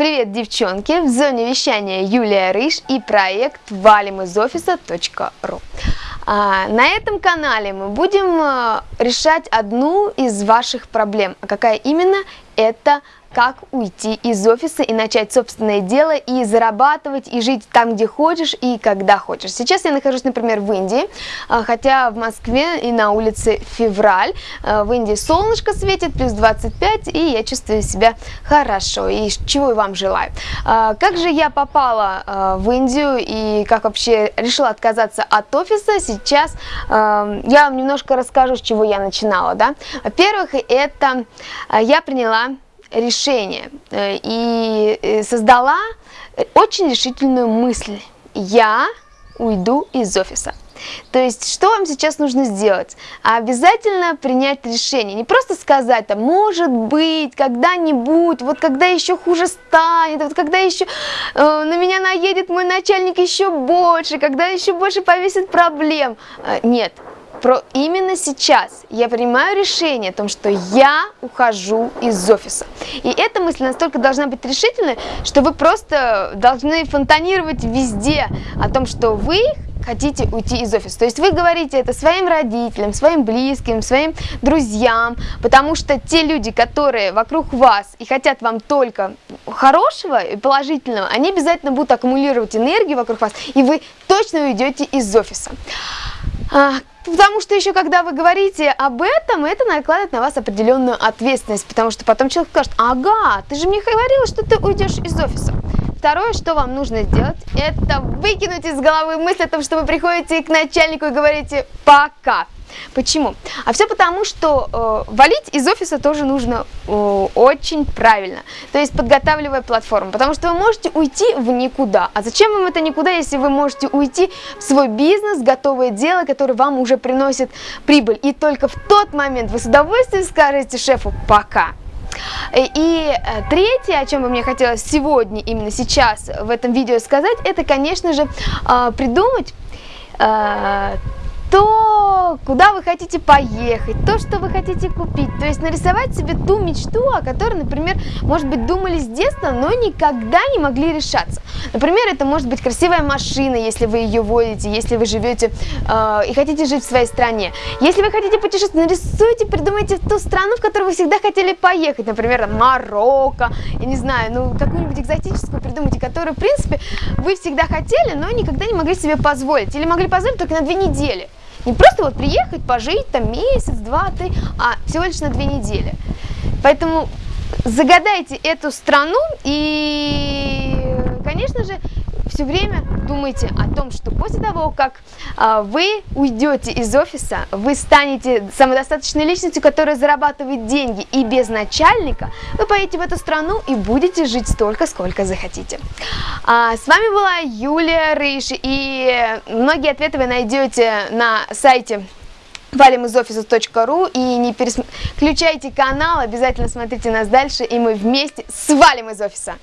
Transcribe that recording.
Привет, девчонки! В зоне вещания Юлия Рыж и проект валим из офиса.ру. А, на этом канале мы будем а, решать одну из ваших проблем. А какая именно? Это как уйти из офиса и начать собственное дело, и зарабатывать, и жить там, где хочешь, и когда хочешь. Сейчас я нахожусь, например, в Индии, а, хотя в Москве и на улице февраль. А, в Индии солнышко светит, плюс 25, и я чувствую себя хорошо, и чего и вам желаю. А, как же я попала в Индию, и как вообще решила отказаться от офиса, сейчас я вам немножко расскажу, с чего я начинала. Да? Во-первых, это я приняла решение э, и э, создала очень решительную мысль. Я уйду из офиса. То есть, что вам сейчас нужно сделать? Обязательно принять решение. Не просто сказать, там, может быть, когда-нибудь, вот когда еще хуже станет, вот когда еще э, на меня наедет мой начальник еще больше, когда еще больше повесит проблем. Э, нет, про именно сейчас я принимаю решение о том, что я ухожу из офиса. И эта мысль настолько должна быть решительной, что вы просто должны фонтанировать везде о том, что вы хотите уйти из офиса. То есть вы говорите это своим родителям, своим близким, своим друзьям, потому что те люди, которые вокруг вас и хотят вам только хорошего и положительного, они обязательно будут аккумулировать энергию вокруг вас, и вы точно уйдете из офиса. А, потому что еще когда вы говорите об этом, это накладывает на вас определенную ответственность, потому что потом человек скажет, ага, ты же мне говорила, что ты уйдешь из офиса. Второе, что вам нужно сделать, это выкинуть из головы мысль о том, что вы приходите к начальнику и говорите «пока». Почему? А все потому, что э, валить из офиса тоже нужно э, очень правильно, то есть подготавливая платформу, потому что вы можете уйти в никуда. А зачем вам это никуда, если вы можете уйти в свой бизнес, готовое дело, которое вам уже приносит прибыль, и только в тот момент вы с удовольствием скажете шефу «пока». И э, третье, о чем бы мне хотелось сегодня, именно сейчас в этом видео сказать, это, конечно же, э, придумать э, то, куда вы хотите поехать, то, что вы хотите купить. То есть нарисовать себе ту мечту, о которой, например, может быть, думали с детства, но никогда не могли решаться. Например, это может быть красивая машина, если вы ее водите, если вы живете э, и хотите жить в своей стране. Если вы хотите путешествовать, нарисуйте, придумайте ту страну, в которую вы всегда хотели поехать. Например, Марокко, я не знаю, ну какую-нибудь экзотическую придумайте, которую, в принципе, вы всегда хотели, но никогда не могли себе позволить. Или могли позволить только на две недели. Не просто вот приехать, пожить там месяц, два, три, а всего лишь на две недели. Поэтому загадайте эту страну и, конечно же, все время думайте о том, что после того, как а, вы уйдете из офиса, вы станете самодостаточной личностью, которая зарабатывает деньги и без начальника, вы поедете в эту страну и будете жить столько, сколько захотите. А, с вами была Юлия Рыж, и многие ответы вы найдете на сайте валимизофиса.ру и не переключайте канал, обязательно смотрите нас дальше, и мы вместе свалим из офиса.